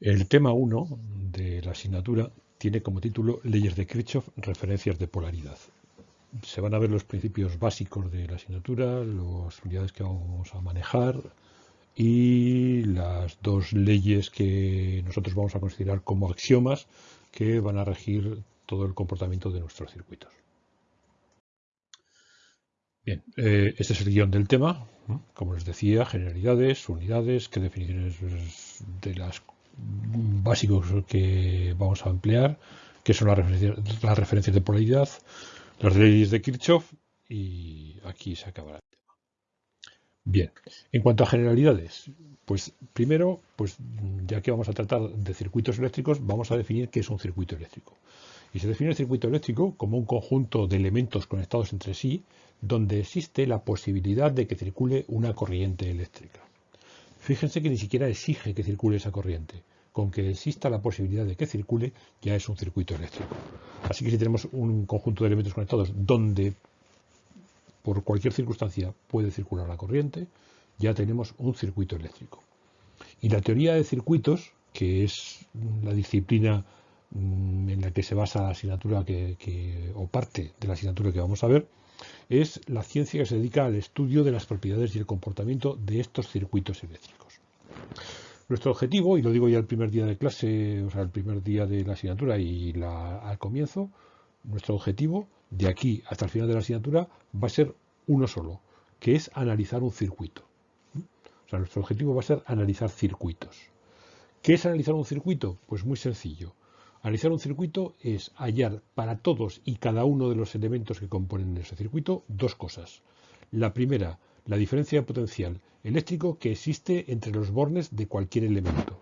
El tema 1 de la asignatura tiene como título Leyes de Kirchhoff, referencias de polaridad. Se van a ver los principios básicos de la asignatura, las unidades que vamos a manejar y las dos leyes que nosotros vamos a considerar como axiomas que van a regir todo el comportamiento de nuestros circuitos. Bien, eh, este es el guion del tema. Como les decía, generalidades, unidades, qué definiciones de las básicos que vamos a emplear, que son las referencias, las referencias de polaridad, las leyes de Kirchhoff y aquí se acabará el tema. Bien, en cuanto a generalidades, pues primero, pues ya que vamos a tratar de circuitos eléctricos, vamos a definir qué es un circuito eléctrico. Y se define el circuito eléctrico como un conjunto de elementos conectados entre sí, donde existe la posibilidad de que circule una corriente eléctrica. Fíjense que ni siquiera exige que circule esa corriente. Con que exista la posibilidad de que circule, ya es un circuito eléctrico. Así que si tenemos un conjunto de elementos conectados donde por cualquier circunstancia puede circular la corriente, ya tenemos un circuito eléctrico. Y la teoría de circuitos, que es la disciplina mm, en la que se basa la asignatura que, o parte de la asignatura que vamos a ver, es la ciencia que se dedica al estudio de las propiedades y el comportamiento de estos circuitos eléctricos. Nuestro objetivo, y lo digo ya el primer día de clase, o sea, el primer día de la asignatura y al comienzo, nuestro objetivo de aquí hasta el final de la asignatura va a ser uno solo, que es analizar un circuito. O sea, nuestro objetivo va a ser analizar circuitos. ¿Qué es analizar un circuito? Pues muy sencillo. Analizar un circuito es hallar para todos y cada uno de los elementos que componen ese circuito dos cosas. La primera, la diferencia de potencial eléctrico que existe entre los bornes de cualquier elemento.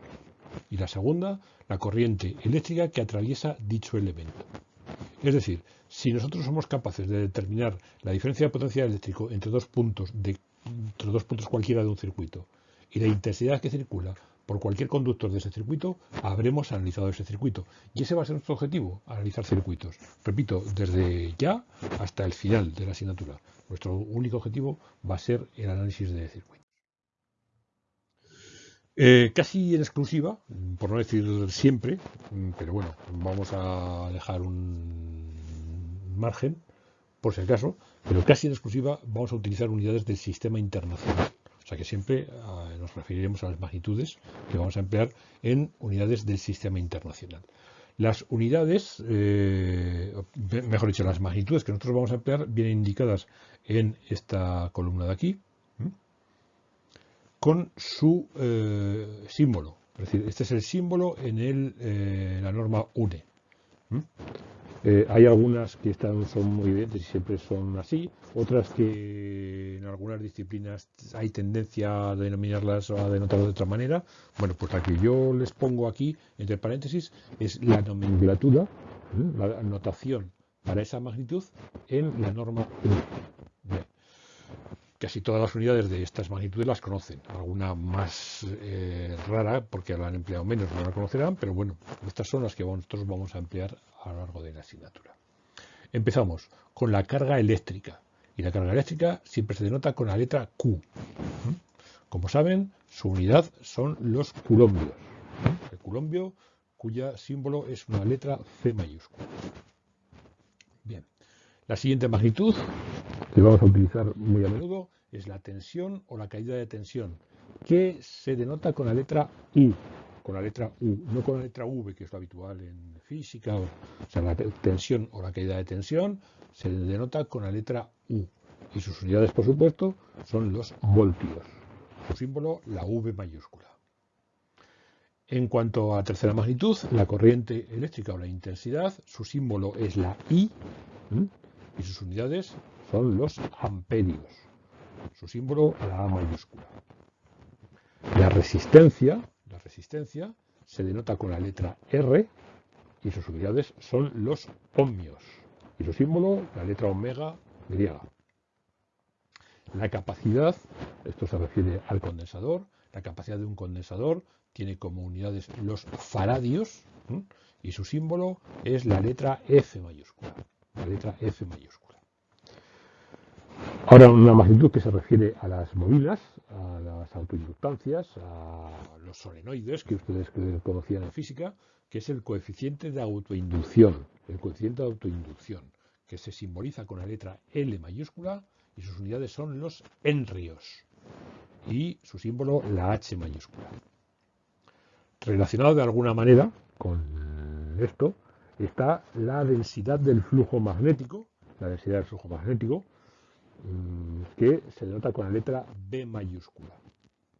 Y la segunda, la corriente eléctrica que atraviesa dicho elemento. Es decir, si nosotros somos capaces de determinar la diferencia de potencial eléctrico entre dos puntos, de, entre dos puntos cualquiera de un circuito y la intensidad que circula por cualquier conductor de ese circuito, habremos analizado ese circuito. Y ese va a ser nuestro objetivo, analizar circuitos. Repito, desde ya hasta el final de la asignatura. Nuestro único objetivo va a ser el análisis de circuitos. Eh, casi en exclusiva, por no decir siempre, pero bueno, vamos a dejar un margen, por si acaso, pero casi en exclusiva vamos a utilizar unidades del sistema internacional. O sea que siempre ah, nos referiremos a las magnitudes que vamos a emplear en unidades del sistema internacional. Las unidades, eh, mejor dicho, las magnitudes que nosotros vamos a emplear vienen indicadas en esta columna de aquí con su eh, símbolo. Es decir, este es el símbolo en el, eh, la norma UNE. Eh, hay algunas que están, son muy evidentes y siempre son así, otras que en algunas disciplinas hay tendencia a denominarlas o a denotarlas de otra manera. Bueno, pues la que yo les pongo aquí, entre paréntesis, es la nomenclatura, ¿eh? la notación para esa magnitud en la norma Casi todas las unidades de estas magnitudes las conocen, alguna más eh, rara porque la han empleado menos no la conocerán, pero bueno, estas son las que nosotros vamos a emplear a lo largo de la asignatura. Empezamos con la carga eléctrica. Y la carga eléctrica siempre se denota con la letra Q. Como saben, su unidad son los culombios. El culombio cuya símbolo es una letra C mayúscula. Bien, la siguiente magnitud que vamos a utilizar muy a menudo es la tensión o la caída de tensión, que se denota con la letra I con la letra U, no con la letra V, que es lo habitual en física, o, sea, la tensión o la caída de tensión se denota con la letra U. Y sus unidades, por supuesto, son los voltios. Su símbolo, la V mayúscula. En cuanto a tercera magnitud, la corriente eléctrica o la intensidad, su símbolo es la I y sus unidades son los amperios. Su símbolo, la A mayúscula. La resistencia, resistencia se denota con la letra R y sus unidades son los ohmios. Y su símbolo, la letra omega griega. La capacidad, esto se refiere al condensador, la capacidad de un condensador tiene como unidades los faradios y su símbolo es la letra F mayúscula. La letra F mayúscula. Ahora una magnitud que se refiere a las movilas, a las autoinductancias, a los solenoides que ustedes conocían en física, que es el coeficiente de autoinducción, el coeficiente de autoinducción, que se simboliza con la letra L mayúscula y sus unidades son los enrios y su símbolo la H mayúscula. Relacionado de alguna manera con esto está la densidad del flujo magnético, la densidad del flujo magnético, mm, que se denota con la letra B mayúscula.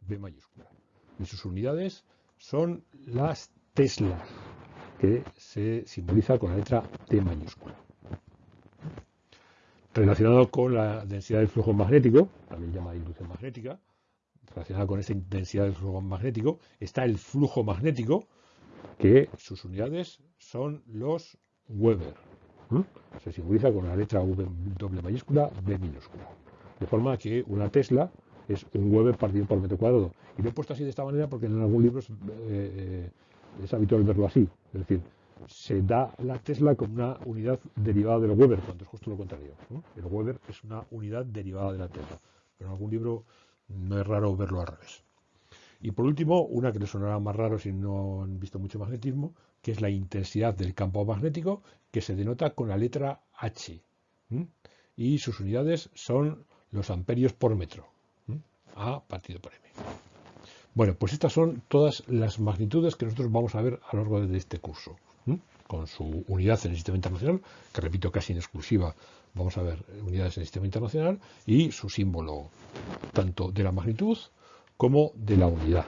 B mayúscula. Y sus unidades son las teslas, que se simboliza con la letra T mayúscula. Relacionado con la densidad del flujo magnético, también llamada inducción magnética, relacionado con esa densidad del flujo magnético, está el flujo magnético, que sus unidades son los Weber. Se simboliza con la letra V doble mayúscula, B minúscula. De forma que una Tesla es un Weber partido por metro cuadrado. Y lo he puesto así de esta manera porque en algún libro es, eh, eh, es habitual verlo así. Es decir, se da la Tesla como una unidad derivada del Weber, cuando es justo lo contrario. El Weber es una unidad derivada de la Tesla. Pero en algún libro no es raro verlo al revés. Y por último, una que les sonará más raro si no han visto mucho magnetismo, que es la intensidad del campo magnético, que se denota con la letra H. Y sus unidades son los amperios por metro. A partido por M. Bueno, pues estas son todas las magnitudes que nosotros vamos a ver a lo largo de este curso. Con su unidad en el sistema internacional, que repito casi en exclusiva, vamos a ver unidades en el sistema internacional, y su símbolo, tanto de la magnitud como de la unidad.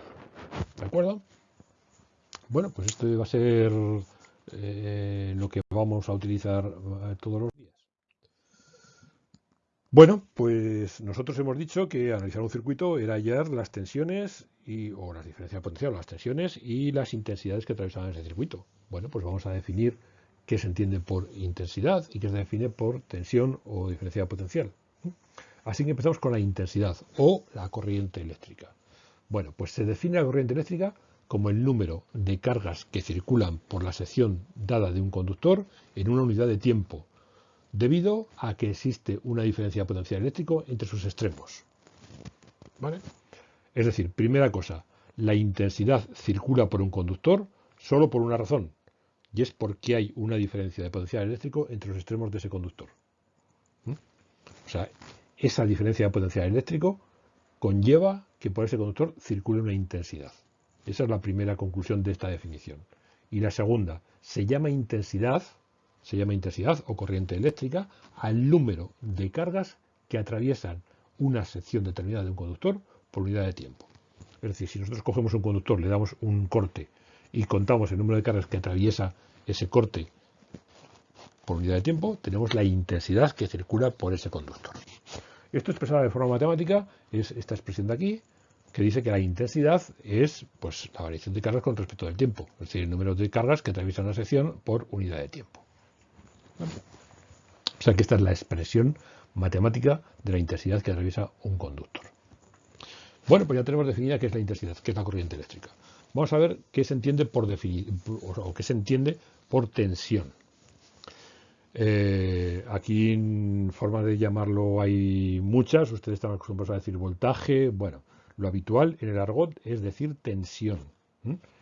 ¿De acuerdo? Bueno, pues esto va a ser eh, lo que vamos a utilizar eh, todos los días. Bueno, pues nosotros hemos dicho que analizar un circuito era hallar las tensiones y, o las diferencias potenciales, las tensiones y las intensidades que atravesaban ese circuito. Bueno, pues vamos a definir qué se entiende por intensidad y qué se define por tensión o diferencia potencial. Así que empezamos con la intensidad o la corriente eléctrica. Bueno, pues se define la corriente eléctrica como el número de cargas que circulan por la sección dada de un conductor en una unidad de tiempo, debido a que existe una diferencia potencial eléctrico entre sus extremos. ¿Vale? Es decir, primera cosa, la intensidad circula por un conductor solo por una razón, y es porque hay una diferencia de potencial eléctrico entre los extremos de ese conductor. ¿Mm? O sea, esa diferencia de potencial eléctrico conlleva que por ese conductor circule una intensidad. Esa es la primera conclusión de esta definición. Y la segunda, se llama intensidad, se llama intensidad o corriente eléctrica al número de cargas que atraviesan una sección determinada de un conductor por unidad de tiempo. Es decir, si nosotros cogemos un conductor, le damos un corte y contamos el número de cargas que atraviesa ese corte por unidad de tiempo, tenemos la intensidad que circula por ese conductor. Esto expresado de forma matemática es esta expresión de aquí, que dice que la intensidad es pues, la variación de cargas con respecto del tiempo, es decir, el número de cargas que atraviesa una sección por unidad de tiempo. O sea que esta es la expresión matemática de la intensidad que atraviesa un conductor. Bueno, pues ya tenemos definida qué es la intensidad, qué es la corriente eléctrica. Vamos a ver qué se entiende por o qué se entiende por tensión. Eh, aquí en forma de llamarlo hay muchas, ustedes están acostumbrados a decir voltaje, bueno, lo habitual en el argot es decir tensión.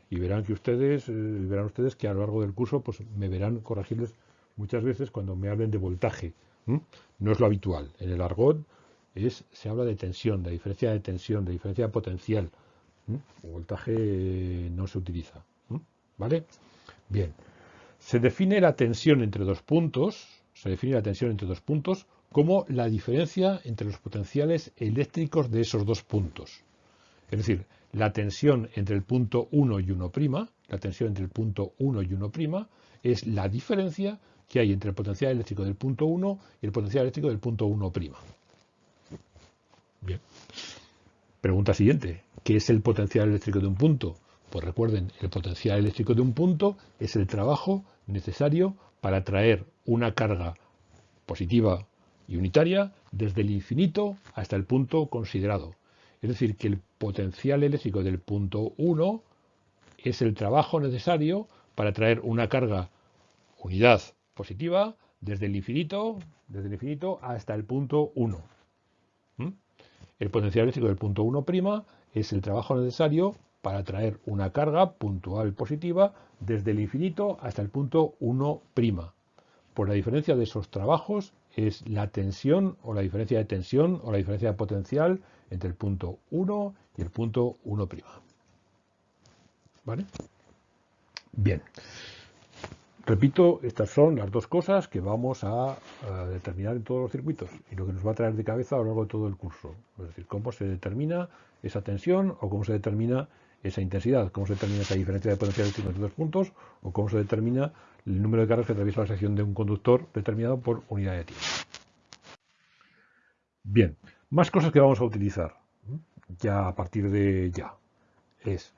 Y verán que ustedes, eh, verán ustedes que a lo largo del curso pues me verán corregirles muchas veces cuando me hablen de voltaje. No es lo habitual. En el argot es, se habla de tensión, de diferencia de tensión, de diferencia potencial. voltaje no se utiliza. ¿Vale? Bien. Se define la tensión entre dos puntos, se define la tensión entre dos puntos como la diferencia entre los potenciales eléctricos de esos dos puntos. Es decir, la tensión entre el punto 1 y 1', la tensión entre el punto 1 y 1' es la diferencia que hay entre el potencial eléctrico del punto 1 y el potencial eléctrico del punto 1'. Bien. Pregunta siguiente. ¿Qué es el potencial eléctrico de un punto? Pues recuerden, el potencial eléctrico de un punto es el trabajo necesario para traer una carga positiva y unitaria desde el infinito hasta el punto considerado. Es decir, que el potencial eléctrico del punto 1 es el trabajo necesario para traer una carga unidad positiva desde el infinito, desde el infinito hasta el punto 1. El potencial eléctrico del punto 1' es el trabajo necesario para traer una carga puntual positiva desde el infinito hasta el punto 1'. Por la diferencia de esos trabajos es la tensión o la diferencia de tensión o la diferencia de potencial entre el punto 1 y el punto 1'. ¿Vale? Bien. Repito, estas son las dos cosas que vamos a, determinar en todos los circuitos y lo que nos va a traer de cabeza a lo largo de todo el curso. Es decir, cómo se determina esa tensión o cómo se determina esa intensidad, cómo se determina esa diferencia de potencial entre dos puntos o cómo se determina el número de cargas que atraviesa la sección de un conductor determinado por unidad de tiempo. Bien, más cosas que vamos a utilizar ya a partir de ya es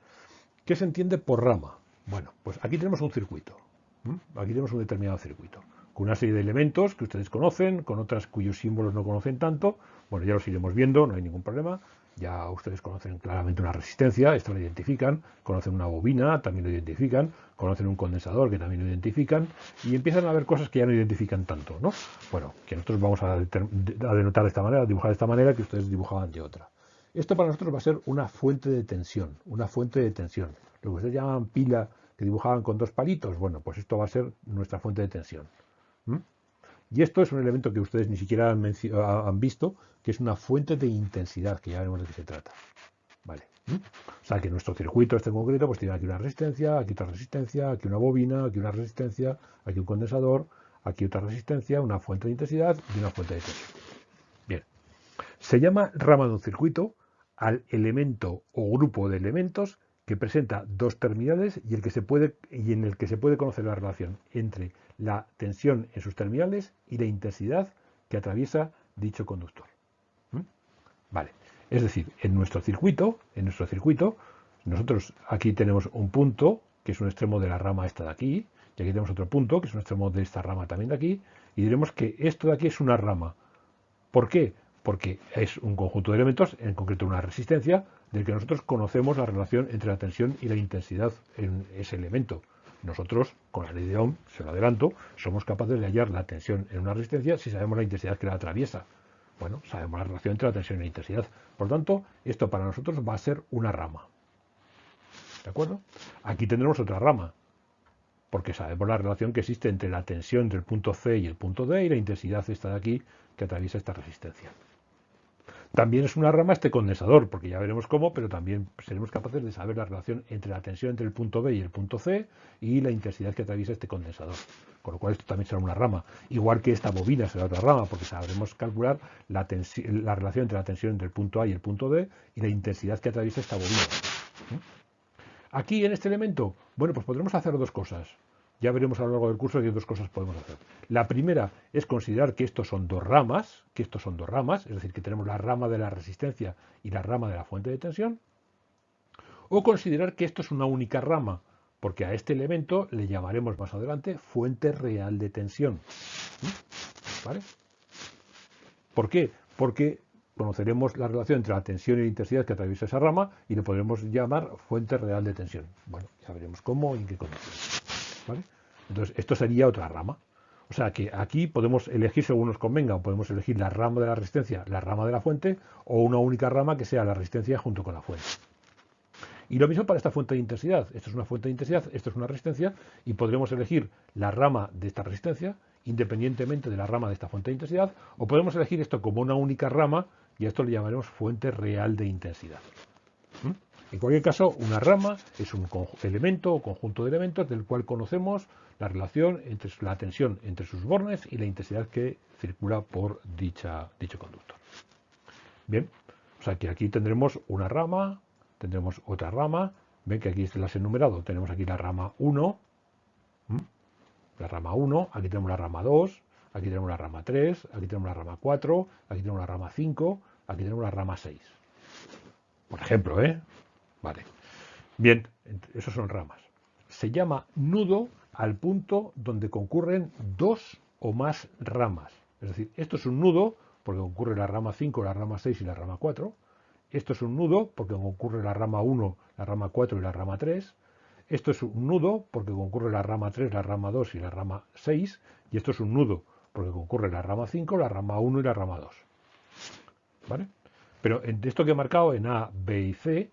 ¿qué se entiende por rama? Bueno, pues aquí tenemos un circuito. Aquí tenemos un determinado circuito, con una serie de elementos que ustedes conocen, con otras cuyos símbolos no conocen tanto. Bueno, ya los iremos viendo, no hay ningún problema. Ya ustedes conocen claramente una resistencia, esto lo identifican, conocen una bobina, también lo identifican, conocen un condensador, que también lo identifican, y empiezan a ver cosas que ya no identifican tanto, ¿no? Bueno, que nosotros vamos a, a denotar de esta manera, a dibujar de esta manera, que ustedes dibujaban de otra. Esto para nosotros va a ser una fuente de tensión, una fuente de tensión. Lo que ustedes llaman pila que dibujaban con dos palitos, bueno, pues esto va a ser nuestra fuente de tensión. Y esto es un elemento que ustedes ni siquiera han, visto, que es una fuente de intensidad, que ya veremos de qué se trata. Vale. O sea que nuestro circuito este concreto pues tiene aquí una resistencia, aquí otra resistencia, aquí una bobina, aquí una resistencia, aquí un condensador, aquí otra resistencia, una fuente de intensidad y una fuente de tensión. Bien. Se llama rama de un circuito al elemento o grupo de elementos que presenta dos terminales y en el que se puede conocer la relación entre la tensión en sus terminales y la intensidad que atraviesa dicho conductor. Vale, es decir, en nuestro circuito, en nuestro circuito, nosotros aquí tenemos un punto que es un extremo de la rama esta de aquí, y aquí tenemos otro punto que es un extremo de esta rama también de aquí, y diremos que esto de aquí es una rama. ¿Por qué? Porque es un conjunto de elementos, en concreto una resistencia, del que nosotros conocemos la relación entre la tensión y la intensidad en ese elemento. Nosotros, con la ley de Ohm, se lo adelanto, somos capaces de hallar la tensión en una resistencia si sabemos la intensidad que la atraviesa. Bueno, sabemos la relación entre la tensión y la intensidad. Por lo tanto, esto para nosotros va a ser una rama. ¿De acuerdo? Aquí tendremos otra rama, porque sabemos la relación que existe entre la tensión del punto C y el punto D y la intensidad esta de aquí que atraviesa esta resistencia. También es una rama este condensador, porque ya veremos cómo, pero también seremos capaces de saber la relación entre la tensión entre el punto B y el punto C y la intensidad que atraviesa este condensador. Con lo cual esto también será una rama. Igual que esta bobina será otra rama, porque sabremos calcular la, la relación entre la tensión entre el punto A y el punto D y la intensidad que atraviesa esta bobina. ¿Mm? Aquí en este elemento, bueno, pues podremos hacer dos cosas. Ya veremos a lo largo del curso qué dos cosas podemos hacer. La primera es considerar que estos son dos ramas, que estos son dos ramas, es decir, que tenemos la rama de la resistencia y la rama de la fuente de tensión. O considerar que esto es una única rama, porque a este elemento le llamaremos más adelante fuente real de tensión. ¿Mm? ¿Vale? ¿Por qué? Porque conoceremos la relación entre la tensión y la intensidad que atraviesa esa rama y le podremos llamar fuente real de tensión. Bueno, ya veremos cómo y en qué condiciones. Entonces, esto sería otra rama. O sea que aquí podemos elegir según nos convenga, o podemos elegir la rama de la resistencia, la rama de la fuente, o una única rama que sea la resistencia junto con la fuente. Y lo mismo para esta fuente de intensidad. Esto es una fuente de intensidad, esto es una resistencia, y podremos elegir la rama de esta resistencia, independientemente de la rama de esta fuente de intensidad, o podemos elegir esto como una única rama, y a esto le llamaremos fuente real de intensidad. En cualquier caso, una rama es un elemento o conjunto de elementos del cual conocemos la relación entre la tensión entre sus bornes y la intensidad que circula por dicha, dicho conductor. Bien, o sea que aquí tendremos una rama, tendremos otra rama, ven que aquí las he enumerado, tenemos aquí la rama 1, la rama 1, aquí tenemos la rama 2, aquí tenemos la rama 3, aquí tenemos la rama 4, aquí tenemos la rama 5, aquí tenemos la rama 6. Por ejemplo, ¿eh? Vale. Bien, esos son ramas. Se llama nudo al punto donde concurren dos o más ramas. Es decir, esto es un nudo porque concurre la rama 5, la rama 6 y la rama 4. Esto es un nudo porque concurre la rama 1, la rama 4 y la rama 3. Esto es un nudo porque concurre la rama 3, la rama 2 y la rama 6. Y esto es un nudo porque concurre la rama 5, la rama 1 y la rama 2. ¿Vale? Pero en esto que he marcado en A, B y C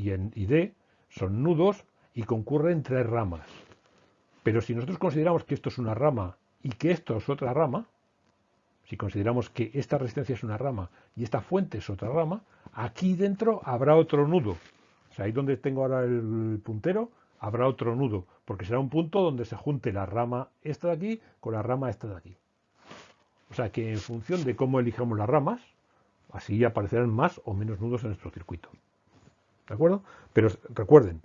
y en y D son nudos y concurren tres ramas. Pero si nosotros consideramos que esto es una rama y que esto es otra rama, si consideramos que esta resistencia es una rama y esta fuente es otra rama, aquí dentro habrá otro nudo. O sea, ahí donde tengo ahora el puntero, habrá otro nudo, porque será un punto donde se junte la rama esta de aquí con la rama esta de aquí. O sea que en función de cómo elijamos las ramas, así aparecerán más o menos nudos en nuestro circuito. ¿De acuerdo? Pero recuerden,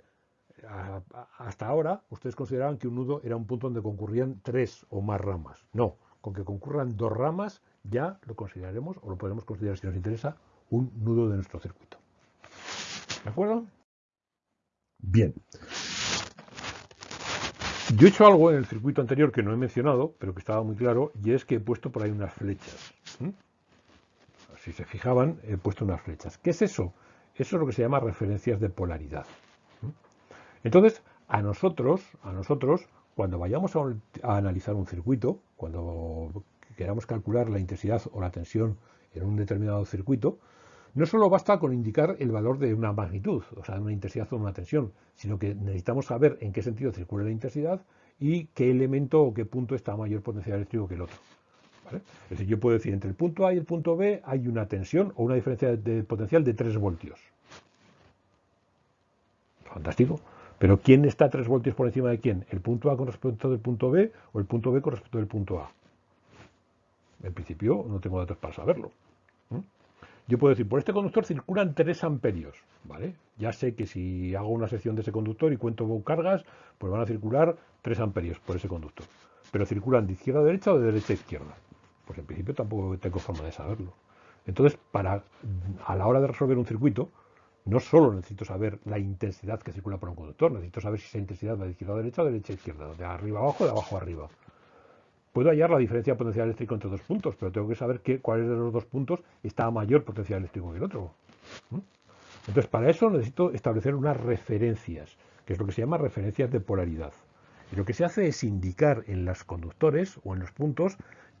hasta ahora ustedes consideraban que un nudo era un punto donde concurrían tres o más ramas. No, con que concurran dos ramas ya lo consideraremos o lo podemos considerar si nos interesa un nudo de nuestro circuito. ¿De acuerdo? Bien. Yo he hecho algo en el circuito anterior que no he mencionado, pero que estaba muy claro, y es que he puesto por ahí unas flechas. Si se fijaban, he puesto unas flechas. ¿Qué es eso? Eso es lo que se llama referencias de polaridad. Entonces, a nosotros, a nosotros, cuando vayamos a, analizar un circuito, cuando queramos calcular la intensidad o la tensión en un determinado circuito, no solo basta con indicar el valor de una magnitud, o sea, una intensidad o una tensión, sino que necesitamos saber en qué sentido circula la intensidad y qué elemento o qué punto está a mayor potencial eléctrico que el otro. Es decir, yo puedo decir entre el punto A y el punto B hay una tensión o una diferencia de potencial de 3 voltios. Fantástico. Pero ¿quién está 3 voltios por encima de quién? ¿El punto A con respecto del punto B o el punto B con respecto del punto A? En principio no tengo datos para saberlo. Yo puedo decir, por este conductor circulan 3 amperios. ¿vale? Ya sé que si hago una sección de ese conductor y cuento cargas, pues van a circular 3 amperios por ese conductor. Pero circulan de izquierda a derecha o de derecha a izquierda. Pues en principio tampoco tengo forma de saberlo. Entonces, para, a la hora de resolver un circuito, no solo necesito saber la intensidad que circula por un conductor, necesito saber si esa intensidad va de izquierda a derecha o de derecha a izquierda, de arriba a abajo de abajo a arriba. Puedo hallar la diferencia de potencial eléctrico entre dos puntos, pero tengo que saber qué, cuál de los dos puntos está a mayor potencial eléctrico que el otro. Entonces, para eso necesito establecer unas referencias, que es lo que se llama referencias de polaridad. Y lo que se hace es indicar en los conductores o en los puntos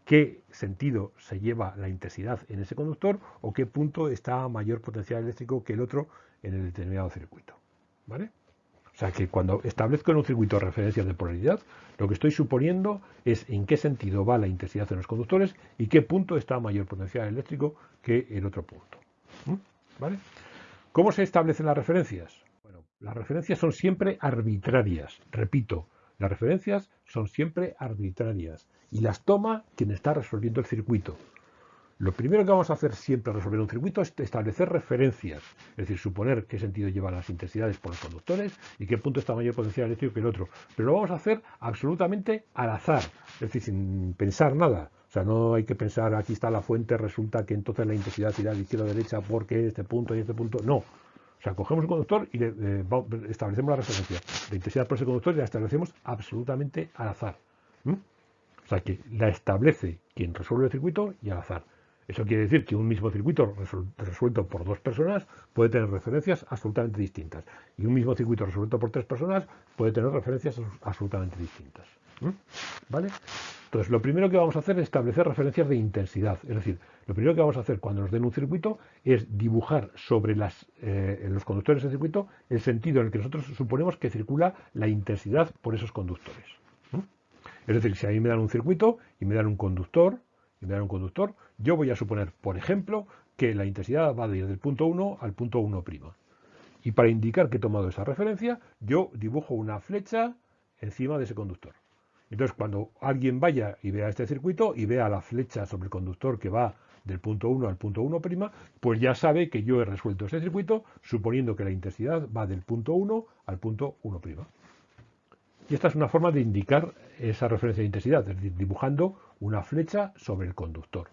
qué sentido se lleva la intensidad en ese conductor o qué punto está a mayor potencial eléctrico que el otro en el determinado circuito. ¿Vale? O sea que cuando establezco en un circuito referencias de polaridad, lo que estoy suponiendo es en qué sentido va la intensidad en los conductores y qué punto está a mayor potencial eléctrico que el otro punto. ¿Vale? ¿Cómo se establecen las referencias? Bueno, las referencias son siempre arbitrarias. Repito, las referencias son siempre arbitrarias y las toma quien está resolviendo el circuito. Lo primero que vamos a hacer siempre al resolver un circuito es establecer referencias, es decir, suponer qué sentido llevan las intensidades por los conductores y qué punto está mayor potencial eléctrico que el otro. Pero lo vamos a hacer absolutamente al azar, es decir, sin pensar nada. O sea, no hay que pensar, aquí está la fuente, resulta que entonces la intensidad irá de izquierda a derecha porque este punto y este punto. No, o sea, cogemos un conductor y le, establecemos la referencia de intensidad por ese conductor y la establecemos absolutamente al azar. O sea, que la establece quien resuelve el circuito y al azar. Eso quiere decir que un mismo circuito resuelto por dos personas puede tener referencias absolutamente distintas. Y un mismo circuito resuelto por tres personas puede tener referencias absolutamente distintas. ¿Vale? Entonces, lo primero que vamos a hacer es establecer referencias de intensidad. Es decir, lo primero que vamos a hacer cuando nos den un circuito es dibujar sobre eh, los conductores del circuito el sentido en el que nosotros suponemos que circula la intensidad por esos conductores. Es decir, si a mí me dan un circuito y me dan un conductor, y me dan un conductor, yo voy a suponer, por ejemplo, que la intensidad va de ir del punto 1 al punto 1'. Y para indicar que he tomado esa referencia, yo dibujo una flecha encima de ese conductor. Entonces, cuando alguien vaya y vea este circuito y vea la flecha sobre el conductor que va del punto 1 al punto 1', pues ya sabe que yo he resuelto ese circuito suponiendo que la intensidad va del punto 1 al punto 1'. Y esta es una forma de indicar esa referencia de intensidad, es decir, dibujando una flecha sobre el conductor.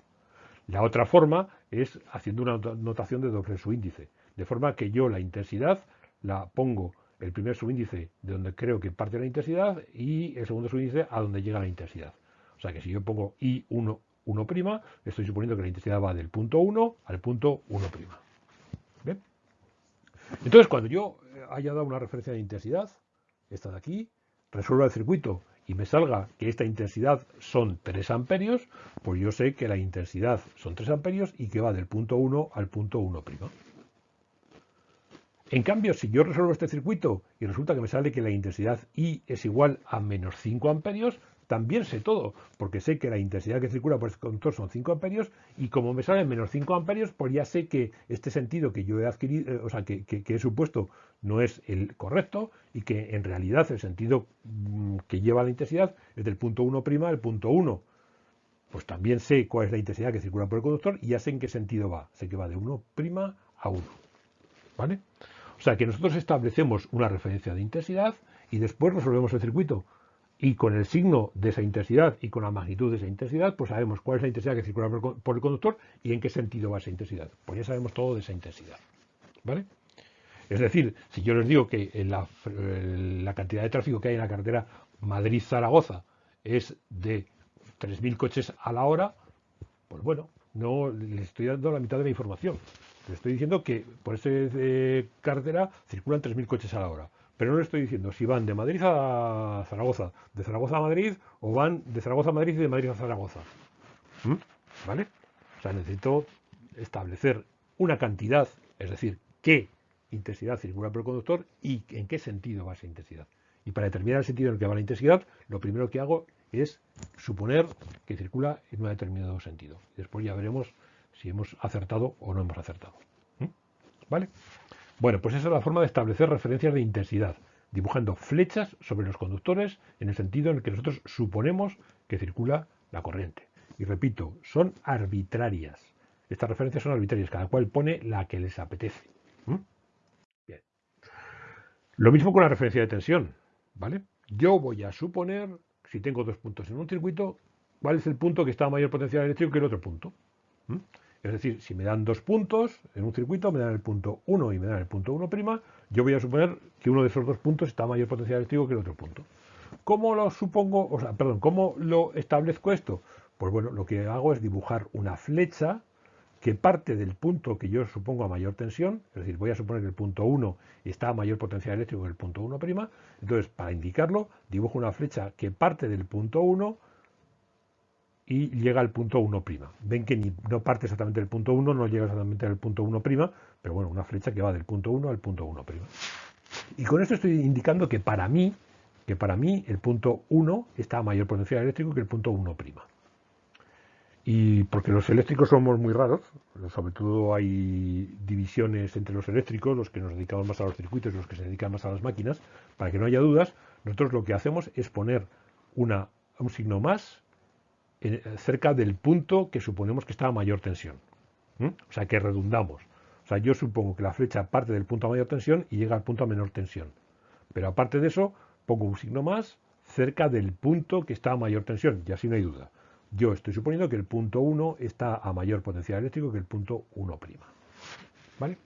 La otra forma es haciendo una notación de doble subíndice, de forma que yo la intensidad la pongo el primer subíndice de donde creo que parte la intensidad y el segundo subíndice a donde llega la intensidad. O sea que si yo pongo I1, 1', estoy suponiendo que la intensidad va del punto 1 al punto 1'. ¿Bien? Entonces, cuando yo haya dado una referencia de intensidad, esta de aquí, resuelva el circuito y me salga que esta intensidad son 3 amperios, pues yo sé que la intensidad son 3 amperios y que va del punto 1 al punto 1'. En cambio, si yo resuelvo este circuito y resulta que me sale que la intensidad I es igual a menos 5 amperios, también sé todo, porque sé que la intensidad que circula por este conductor son 5 amperios y como me sale menos 5 amperios, pues ya sé que este sentido que yo he adquirido, eh, o sea, que, he supuesto no es el correcto y que en realidad el sentido mm, que lleva la intensidad es del punto 1' al punto 1. Pues también sé cuál es la intensidad que circula por el conductor y ya sé en qué sentido va. Sé que va de 1' a 1. ¿Vale? O sea que nosotros establecemos una referencia de intensidad y después resolvemos el circuito y con el signo de esa intensidad y con la magnitud de esa intensidad, pues sabemos cuál es la intensidad que circula por el conductor y en qué sentido va esa intensidad. Pues ya sabemos todo de esa intensidad. ¿Vale? Es decir, si yo les digo que la, cantidad de tráfico que hay en la carretera Madrid-Zaragoza es de 3.000 coches a la hora, pues bueno, no les estoy dando la mitad de la información. Les estoy diciendo que por esa eh, carretera circulan 3.000 coches a la hora. Pero no le estoy diciendo si van de Madrid a Zaragoza, de Zaragoza a Madrid, o van de Zaragoza a Madrid y de Madrid a Zaragoza. ¿Mm? ¿Vale? O sea, necesito establecer una cantidad, es decir, qué intensidad circula por el conductor y en qué sentido va esa intensidad. Y para determinar el sentido en el que va la intensidad, lo primero que hago es suponer que circula en un determinado sentido. Después ya veremos si hemos acertado o no hemos acertado. ¿Mm? ¿Vale? Bueno, pues esa es la forma de establecer referencias de intensidad, dibujando flechas sobre los conductores en el sentido en el que nosotros suponemos que circula la corriente. Y repito, son arbitrarias. Estas referencias son arbitrarias, cada cual pone la que les apetece. ¿Mm? Bien. Lo mismo con la referencia de tensión, ¿vale? Yo voy a suponer, si tengo dos puntos en un circuito, cuál es el punto que está a mayor potencial eléctrico que el otro punto. ¿Mm? Es decir, si me dan dos puntos en un circuito, me dan el punto 1 y me dan el punto 1', yo voy a suponer que uno de esos dos puntos está a mayor potencial eléctrico que el otro punto. ¿Cómo lo supongo? O sea, perdón, ¿cómo lo establezco esto? Pues bueno, lo que hago es dibujar una flecha que parte del punto que yo supongo a mayor tensión, es decir, voy a suponer que el punto 1 está a mayor potencial eléctrico que el punto 1', entonces para indicarlo dibujo una flecha que parte del punto 1 y llega al punto 1'. Ven que ni, no parte exactamente del punto 1, no llega exactamente al punto 1', pero bueno, una flecha que va del punto 1 al punto 1'. Y con esto estoy indicando que para mí, que para mí el punto 1 está a mayor potencial eléctrico que el punto 1'. Y porque los eléctricos somos muy raros, sobre todo hay divisiones entre los eléctricos, los que nos dedicamos más a los circuitos y los que se dedican más a las máquinas, para que no haya dudas, nosotros lo que hacemos es poner una, un signo más cerca del punto que suponemos que está a mayor tensión. O sea, que redundamos. O sea, yo supongo que la flecha parte del punto a mayor tensión y llega al punto a menor tensión. Pero aparte de eso, pongo un signo más cerca del punto que está a mayor tensión, y así no hay duda. Yo estoy suponiendo que el punto 1 está a mayor potencial eléctrico que el punto 1'. ¿Vale?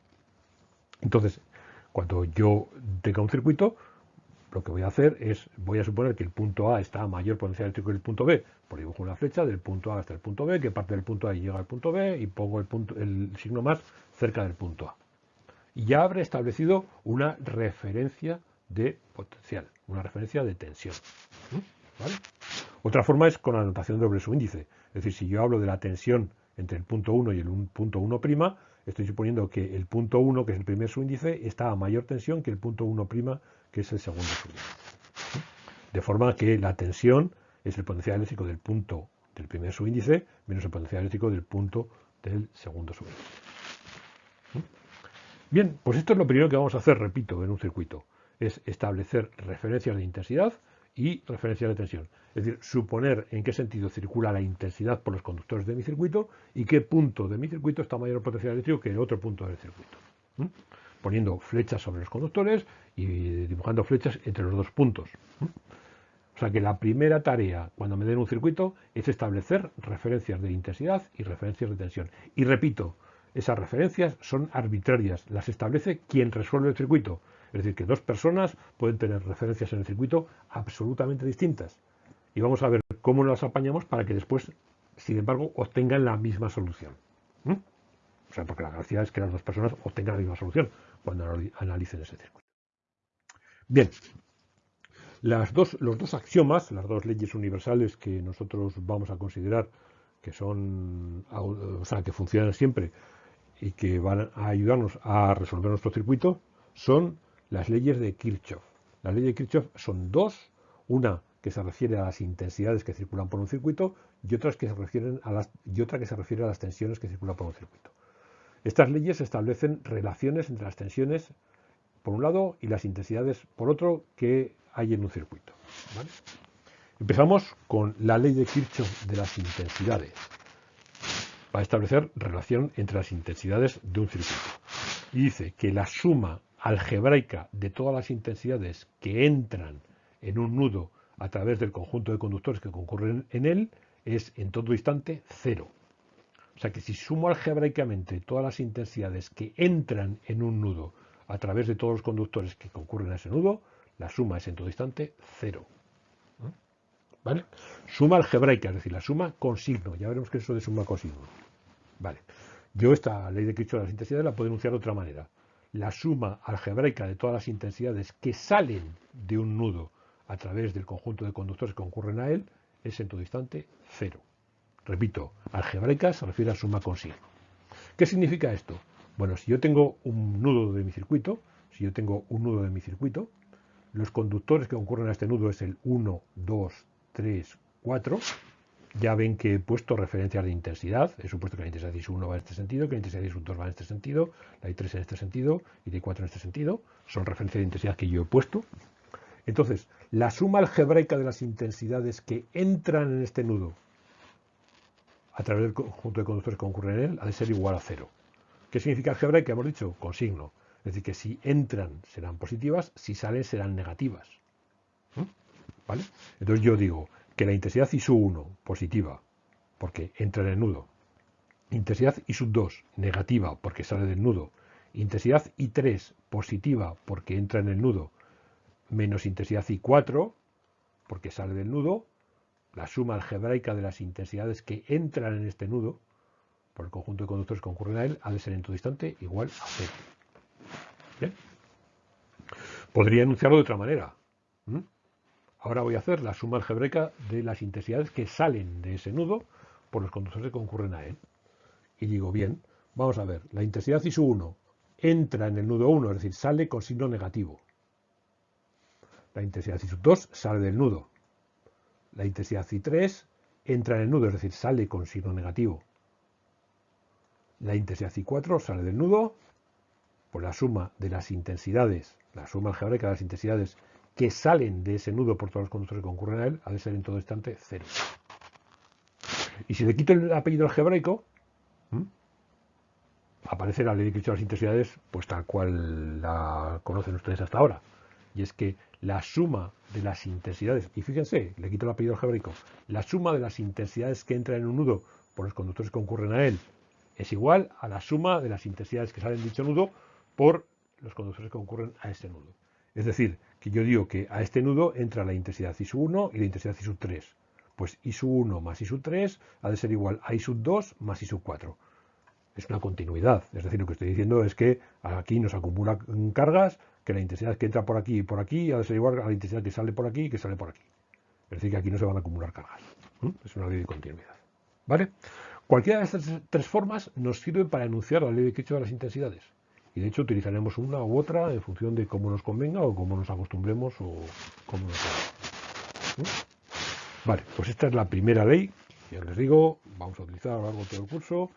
Entonces, cuando yo tenga un circuito, lo que voy a hacer es, voy a suponer que el punto A está a mayor potencial eléctrico que el punto B, por dibujo una flecha del punto A hasta el punto B, que parte del punto A y llega al punto B, y pongo el, punto, el signo más cerca del punto A. Y ya habré establecido una referencia de potencial, una referencia de tensión. Otra forma es con la notación de doble subíndice. Es decir, si yo hablo de la tensión entre el punto 1 y el punto 1', estoy suponiendo que el punto 1, que es el primer subíndice, está a mayor tensión que el punto 1', que es el segundo subíndice. De forma que la tensión es el potencial eléctrico del punto del primer subíndice menos el potencial eléctrico del punto del segundo subíndice. Bien, pues esto es lo primero que vamos a hacer, repito, en un circuito. Es establecer referencias de intensidad y referencias de tensión. Es decir, suponer en qué sentido circula la intensidad por los conductores de mi circuito y qué punto de mi circuito está mayor potencial eléctrico que otro punto del circuito poniendo flechas sobre los conductores y dibujando flechas entre los dos puntos. O sea que la primera tarea cuando me den un circuito es establecer referencias de intensidad y referencias de tensión. Y repito, esas referencias son arbitrarias, las establece quien resuelve el circuito. Es decir, que dos personas pueden tener referencias en el circuito absolutamente distintas. Y vamos a ver cómo las apañamos para que después, sin embargo, obtengan la misma solución. O sea, porque la gracia es que las dos personas obtengan la misma solución cuando analicen ese circuito. Bien, Las dos, los dos axiomas, las dos leyes universales que nosotros vamos a considerar que son, o sea, que funcionan siempre y que van a ayudarnos a resolver nuestro circuito, son las leyes de Kirchhoff. Las leyes de Kirchhoff son dos, una que se refiere a las intensidades que circulan por un circuito y, otras que se refieren a las, y otra que se refiere a las tensiones que circulan por un circuito. Estas leyes establecen relaciones entre las tensiones por un lado y las intensidades por otro que hay en un circuito. Empezamos con la ley de Kirchhoff de las intensidades para establecer relación entre las intensidades de un circuito. Y dice que la suma algebraica de todas las intensidades que entran en un nudo a través del conjunto de conductores que concurren en él es en todo instante cero. O sea que si sumo algebraicamente todas las intensidades que entran en un nudo a través de todos los conductores que concurren a ese nudo, la suma es en todo instante cero. ¿Vale? Suma algebraica, es decir, la suma con signo. Ya veremos que eso de suma con signo. Vale. Yo esta ley de Kirchhoff de las intensidades la puedo enunciar de otra manera. La suma algebraica de todas las intensidades que salen de un nudo a través del conjunto de conductores que concurren a él es en todo instante cero. Repito, algebraica se refiere a suma con signo. ¿Qué significa esto? Bueno, si yo tengo un nudo de mi circuito, si yo tengo un nudo de mi circuito, los conductores que concurren a este nudo es el 1, 2, 3, 4. Ya ven que he puesto referencias de intensidad. He supuesto que la intensidad I1 va en este sentido, que la intensidad I2 va en este sentido, la I3 en este sentido y la I4 en este sentido. Son referencias de intensidad que yo he puesto. Entonces, la suma algebraica de las intensidades que entran en este nudo a través del conjunto de conductores que concurren en él ha de ser igual a cero. ¿Qué significa algebraica? Hemos dicho con signo. Es decir, que si entran serán positivas, si salen serán negativas. ¿Mm? ¿Vale? Entonces yo digo que la intensidad I 1 positiva, porque entra en el nudo. Intensidad I 2 negativa, porque sale del nudo. Intensidad I3 positiva, porque entra en el nudo menos intensidad I4, porque sale del nudo, la suma algebraica de las intensidades que entran en este nudo, por el conjunto de conductores que concurren a él, ha de ser en todo instante igual a cero. ¿Bien? Podría enunciarlo de otra manera. Ahora voy a hacer la suma algebraica de las intensidades que salen de ese nudo por los conductores que concurren a él. Y digo, bien, vamos a ver, la intensidad I1 entra en el nudo 1, es decir, sale con signo negativo. La intensidad I2 sale del nudo. La intensidad I3 entra en el nudo, es decir, sale con signo negativo. La intensidad I4 sale del nudo por la suma de las intensidades, la suma algebraica de las intensidades que salen de ese nudo por todos los conductores que concurren a él, ha de ser en todo instante cero. Y si le quito el apellido algebraico, aparece la ley de Kirchhoff de las intensidades, pues tal cual la conocen ustedes hasta ahora. Y es que la suma de las intensidades, y fíjense, le quito el apellido algebraico, la suma de las intensidades que entran en un nudo por los conductores que concurren a él es igual a la suma de las intensidades que salen de dicho nudo por los conductores que concurren a ese nudo. Es decir, que yo digo que a este nudo entra la intensidad I1 y la intensidad I3. Pues I1 más I3 ha de ser igual a I2 más I4. Es una continuidad. Es decir, lo que estoy diciendo es que aquí nos acumulan cargas que la intensidad que entra por aquí y por aquí ha de ser igual a la intensidad que sale por aquí y que sale por aquí. Es decir, que aquí no se van a acumular cargas. Es una ley de continuidad. ¿Vale? Cualquiera de estas tres formas nos sirve para enunciar la ley de Kirchhoff de las intensidades. Y de hecho utilizaremos una u otra en función de cómo nos convenga o cómo nos acostumbremos o cómo nos Vale, pues esta es la primera ley. Ya les digo, vamos a utilizar a lo largo de todo el curso.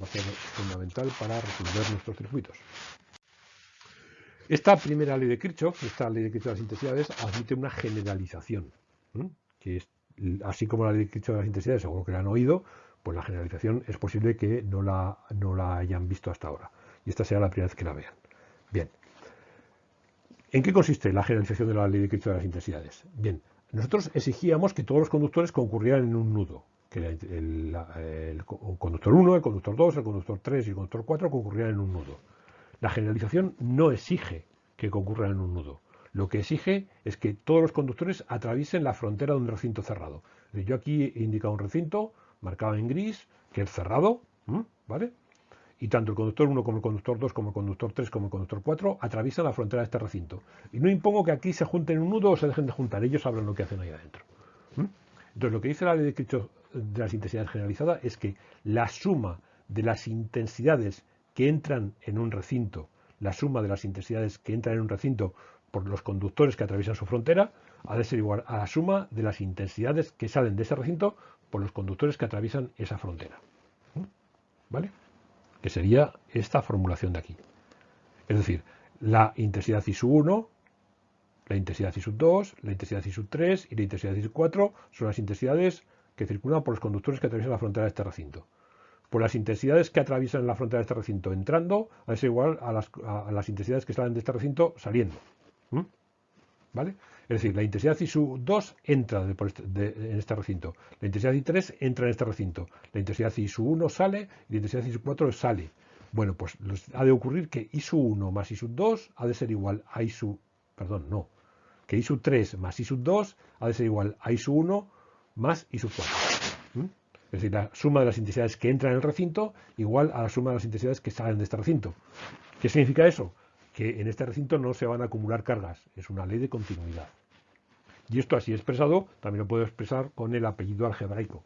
Va a ser fundamental para resolver nuestros circuitos. Esta primera ley de Kirchhoff, esta ley de Kirchhoff de las intensidades, admite una generalización, que es, así como la ley de Kirchhoff de las intensidades, seguro que la han oído, pues la generalización es posible que no la, no la hayan visto hasta ahora. Y esta será la primera vez que la vean. Bien. ¿En qué consiste la generalización de la ley de Kirchhoff de las intensidades? Bien, nosotros exigíamos que todos los conductores concurrieran en un nudo, que el, el conductor 1, el conductor 2, el conductor 3 y el conductor 4 concurrieran en un nudo. La generalización no exige que concurran en un nudo. Lo que exige es que todos los conductores atraviesen la frontera de un recinto cerrado. Yo aquí he indicado un recinto marcado en gris, que es cerrado, ¿vale? Y tanto el conductor 1 como el conductor 2 como el conductor 3 como el conductor 4 atraviesan la frontera de este recinto. Y no impongo que aquí se junten un nudo o se dejen de juntar, ellos sabrán lo que hacen ahí adentro. Entonces lo que dice la ley de Kirchhoff de las intensidades generalizadas es que la suma de las intensidades que entran en un recinto, la suma de las intensidades que entran en un recinto por los conductores que atraviesan su frontera, ha de ser igual a la suma de las intensidades que salen de ese recinto por los conductores que atraviesan esa frontera. ¿Vale? Que sería esta formulación de aquí. Es decir, la intensidad I 1, la intensidad I 2, la intensidad I 3 y la intensidad I 4 son las intensidades que circulan por los conductores que atraviesan la frontera de este recinto. Por las intensidades que atraviesan la frontera de este recinto entrando, a es igual a las, intensidades que salen de este recinto saliendo. ¿Vale? Es decir, la intensidad I2 entra este, en este recinto, la intensidad I3 entra en este recinto, la intensidad I1 sale y la intensidad I4 sale. Bueno, pues ha de ocurrir que I1 más I2 ha de ser igual a I, perdón, no, que I3 más I2 ha de ser igual a I1 más I4. Es decir, la suma de las intensidades que entran en el recinto igual a la suma de las intensidades que salen de este recinto. ¿Qué significa eso? Que en este recinto no se van a acumular cargas. Es una ley de continuidad. Y esto así expresado también lo puedo expresar con el apellido algebraico.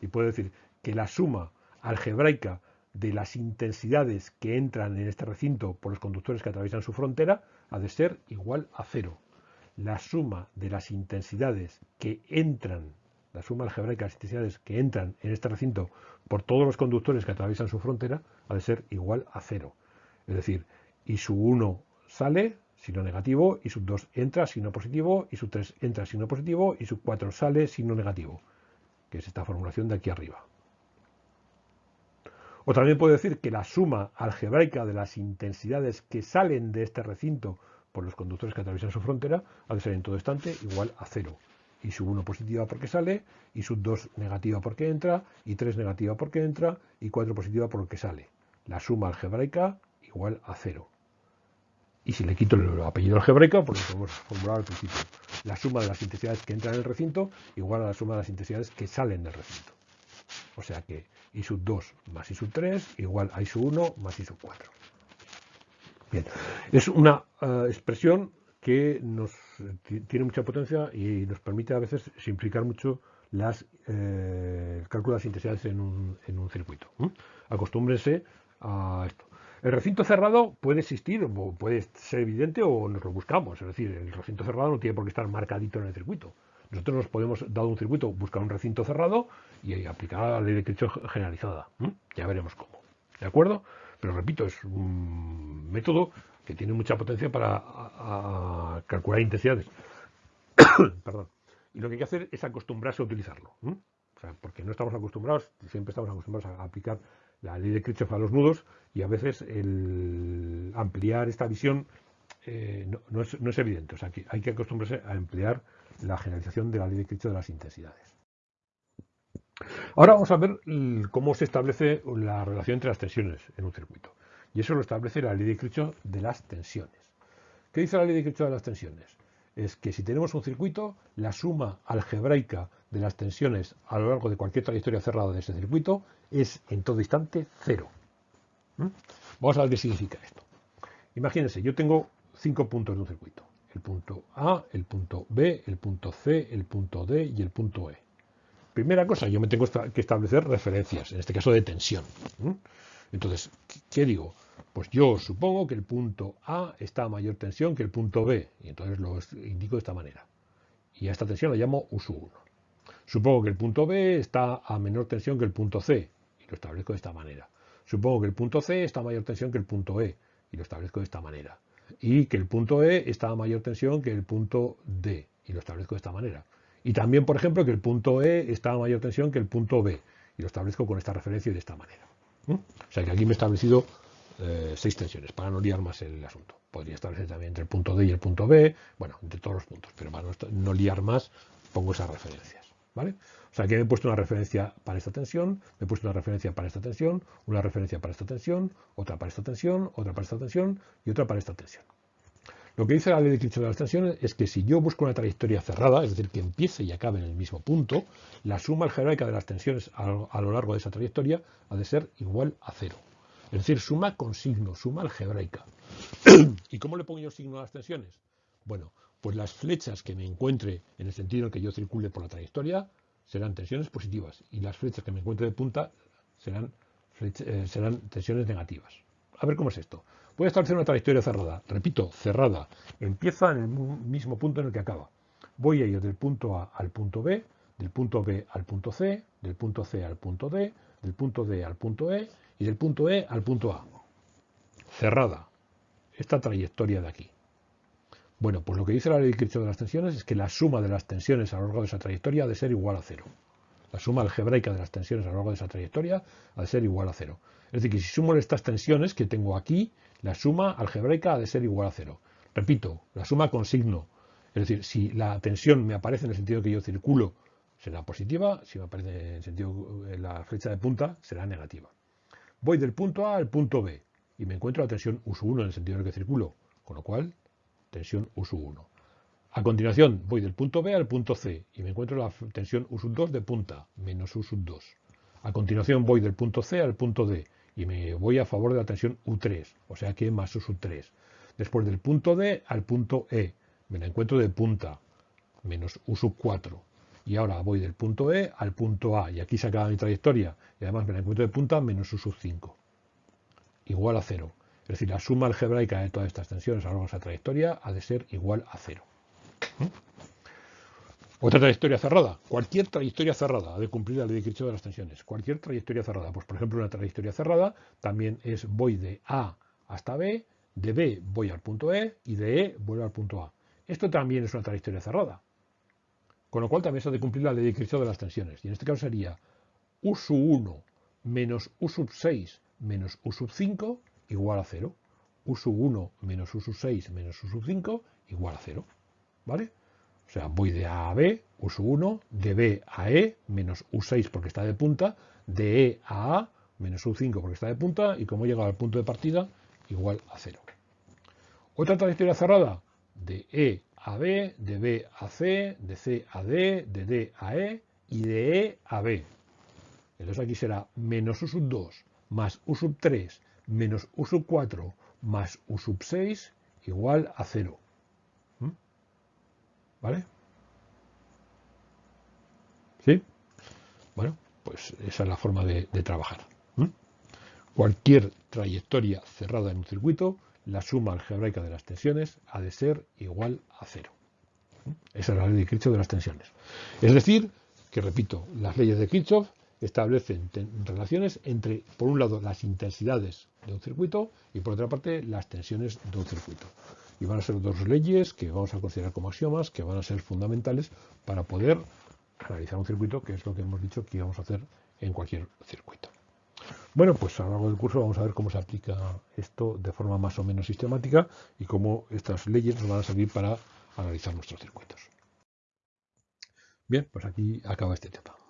Y puedo decir que la suma algebraica de las intensidades que entran en este recinto por los conductores que atraviesan su frontera ha de ser igual a cero. La suma de las intensidades que entran, la suma algebraica de las intensidades que entran en este recinto por todos los conductores que atraviesan su frontera ha de ser igual a cero. Es decir, y su 1 sale, signo negativo, y sub 2 entra, signo positivo, y sub 3 entra, signo positivo, y sub 4 sale, signo negativo, que es esta formulación de aquí arriba. O también puedo decir que la suma algebraica de las intensidades que salen de este recinto por los conductores que atraviesan su frontera ha de ser en todo instante igual a 0. Y sub 1 positiva porque sale, y sub 2 negativa porque entra, y 3 negativa porque entra, y 4 positiva porque sale. La suma algebraica igual a 0. Y si le quito el apellido algebraico, lo podemos formular al principio. La suma de las intensidades que entran en el recinto igual a la suma de las intensidades que salen del recinto. O sea que I sub 2 más I sub 3 igual a I sub 1 más I sub 4. Bien, es una eh, expresión que nos tiene mucha potencia y nos permite a veces simplificar mucho las eh, cálculos de las intensidades en un circuito. Acostúmbrense a esto. El recinto cerrado puede existir, puede ser evidente o nos lo buscamos. Es decir, el recinto cerrado no tiene por qué estar marcadito en el circuito. Nosotros nos podemos, dado un circuito, buscar un recinto cerrado y aplicar la ley de Kirchhoff generalizada. Ya veremos cómo. ¿De acuerdo? Pero repito, es un método que tiene mucha potencia para calcular intensidades. Perdón. Y lo que hay que hacer es acostumbrarse a utilizarlo. O sea, porque no estamos acostumbrados, siempre estamos acostumbrados a aplicar la ley de Kirchhoff a los nudos y a veces el ampliar esta visión eh, no, es, evidente. O sea, que hay que acostumbrarse a emplear la generalización de la ley de Kirchhoff de las intensidades. Ahora vamos a ver cómo se establece la relación entre las tensiones en un circuito. Y eso lo establece la ley de Kirchhoff de las tensiones. ¿Qué dice la ley de Kirchhoff de las tensiones? Es que si tenemos un circuito, la suma algebraica de las tensiones a lo largo de cualquier trayectoria cerrada de ese circuito es en todo instante cero. ¿Mm? Vamos a ver qué significa esto. Imagínense, yo tengo cinco puntos de un circuito. El punto A, el punto B, el punto C, el punto D y el punto E. Primera cosa, yo me tengo que establecer referencias, en este caso de tensión. ¿Mm? Entonces, ¿qué digo? Pues yo supongo que el punto A está a mayor tensión que el punto B, y entonces lo indico de esta manera. Y a esta tensión la llamo U1. Supongo que el punto B está a menor tensión que el punto C, y lo establezco de esta manera. Supongo que el punto C está a mayor tensión que el punto E, y lo establezco de esta manera. Y que el punto E está a mayor tensión que el punto D, y lo establezco de esta manera. Y también, por ejemplo, que el punto E está a mayor tensión que el punto B, y lo establezco con esta referencia y de esta manera. ¿Mm? O sea que aquí me he establecido eh, seis tensiones, para no liar más el asunto. Podría establecer también entre el punto D y el punto B, bueno, entre todos los puntos, pero para no liar más, pongo esas referencias. ¿Vale? O sea, que me he puesto una referencia para esta tensión, me he puesto una referencia para esta tensión, una referencia para esta tensión, otra para esta tensión, otra para esta tensión y otra para esta tensión. Lo que dice la ley de Kirchhoff de las tensiones es que si yo busco una trayectoria cerrada, es decir, que empiece y acabe en el mismo punto, la suma algebraica de las tensiones a lo largo de esa trayectoria ha de ser igual a cero. Es decir, suma con signo, suma algebraica. ¿Y cómo le pongo yo signo a las tensiones? Bueno, pues las flechas que me encuentre en el sentido en que yo circule por la trayectoria serán tensiones positivas y las flechas que me encuentre de punta serán, eh, serán tensiones negativas. A ver cómo es esto. Voy a establecer una trayectoria cerrada. Repito, cerrada. Empieza en el mismo punto en el que acaba. Voy a ir del punto A al punto B, del punto B al punto C, del punto C al punto D, del punto D al punto E y del punto E al punto A. Cerrada. Esta trayectoria de aquí. Bueno, pues lo que dice la ley de Kirchhoff de las tensiones es que la suma de las tensiones a lo largo de esa trayectoria ha de ser igual a cero. La suma algebraica de las tensiones a lo largo de esa trayectoria ha de ser igual a cero. Es decir, que si sumo estas tensiones que tengo aquí, la suma algebraica ha de ser igual a cero. Repito, la suma con signo. Es decir, si la tensión me aparece en el sentido que yo circulo, será positiva, si me aparece en el sentido en la flecha de punta, será negativa. Voy del punto A al punto B y me encuentro la tensión U1 en el sentido en el que circulo, con lo cual, tensión U1. A continuación, voy del punto B al punto C y me encuentro la tensión U2 de punta, menos U2. A continuación, voy del punto C al punto D y me voy a favor de la tensión U3, o sea que más U3. Después del punto D al punto E, me la encuentro de punta, menos U4. Y ahora voy del punto E al punto A, y aquí se acaba mi trayectoria, y además me la encuentro de punta, menos U5. Igual a cero. Es decir, la suma algebraica de todas estas tensiones a lo largo de esa trayectoria ha de ser igual a cero. ¿Mm? Otra trayectoria cerrada. Cualquier trayectoria cerrada ha de cumplir la ley de Kirchhoff de las tensiones. Cualquier trayectoria cerrada. Pues por ejemplo una trayectoria cerrada también es voy de A hasta B, de B voy al punto E y de E vuelvo al punto A. Esto también es una trayectoria cerrada. Con lo cual también se ha de cumplir la ley de Kirchhoff de las tensiones. Y en este caso sería U sub 1 menos U sub 6 menos U sub 5 igual a 0. U sub 1 menos U sub 6 menos U sub 5 igual a 0. ¿Vale? O sea, voy de A a B, U sub 1, de B a E, menos U6 porque está de punta, de E a A, menos U5 porque está de punta, y como he llegado al punto de partida, igual a 0. Otra trayectoria cerrada, de E a B, de B a C, de C a D, de D a E, y de E a B. Entonces aquí será menos U sub 2 más U sub 3 menos U sub 4 más U sub 6 igual a 0. ¿Vale? ¿Sí? Bueno, pues esa es la forma de, trabajar. Cualquier trayectoria cerrada en un circuito, la suma algebraica de las tensiones ha de ser igual a cero. Esa es la ley de Kirchhoff de las tensiones. Es decir, que repito, las leyes de Kirchhoff establecen relaciones entre, por un lado, las intensidades de un circuito y por otra parte, las tensiones de un circuito y van a ser dos leyes que vamos a considerar como axiomas que van a ser fundamentales para poder realizar un circuito, que es lo que hemos dicho que íbamos a hacer en cualquier circuito. Bueno, pues a lo largo del curso vamos a ver cómo se aplica esto de forma más o menos sistemática y cómo estas leyes nos van a servir para analizar nuestros circuitos. Bien, pues aquí acaba este tema.